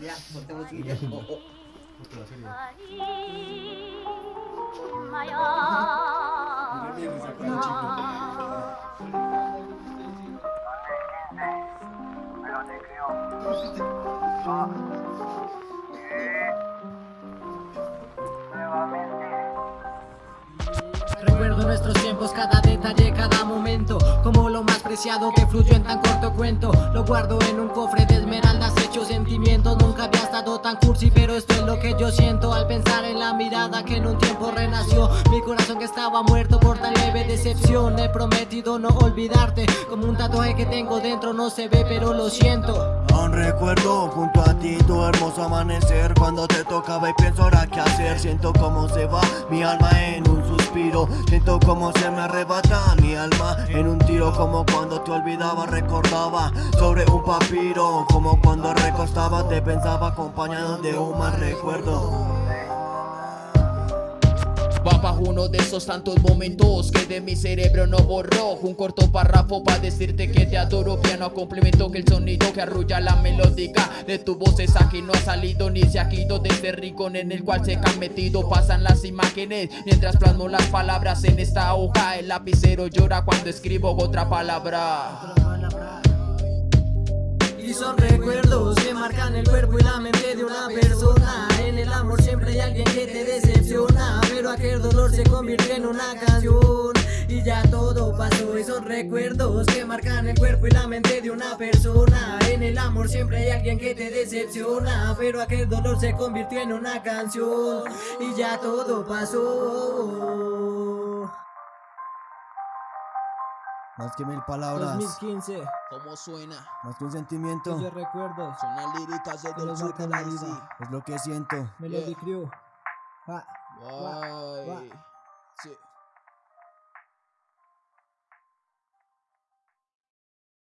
Ya, creo. Nuevamente. Recuerdo nuestros tiempos, cada detalle, cada momento Como lo más preciado que fluyó en tan corto cuento Lo guardo en un cofre de que yo siento Al pensar en la mirada que en un tiempo renació. Mi corazón que estaba muerto por tan leve decepción. He prometido no olvidarte. Como un tatuaje que tengo dentro, no se ve pero lo siento. Aún recuerdo junto a ti tu hermoso amanecer. Cuando te tocaba y pienso ahora qué hacer. Siento cómo se va mi alma en un suspiro. Siento cómo se me arrebata mi en un tiro Como cuando te olvidaba, recordaba sobre un papiro. Como cuando recostaba te pensaba acompañado de un mal recuerdo Va uno de esos tantos momentos que de mi cerebro no borró. Un corto párrafo para decirte que te adoro. Piano complemento que el sonido que arrulla la melódica De tu voz es aquí. No ha salido ni se ha ido de ese rincón en el cual se han metido. Pasan las imágenes mientras plasmo las palabras en esta hoja. El lapicero llora cuando escribo otra palabra. Y son recuerdos que marcan el cuerpo y la mente de una persona. En el amor siempre hay alguien que te decepciona Pero aquel dolor se convirtió en una canción. Y ya todo pasó y son recuerdos que marcan el cuerpo y la mente de una persona. En el amor siempre hay alguien que te decepciona Pero aquel dolor se convirtió en una canción. Y ya todo pasó. Más que mil palabras, 2015, ¿Cómo suena? más que un sentimiento. De recuerdos, Son las líricas de marcan la vida. Es lo que siento. Melody Crew. Ah, Bye. Bye. Bye.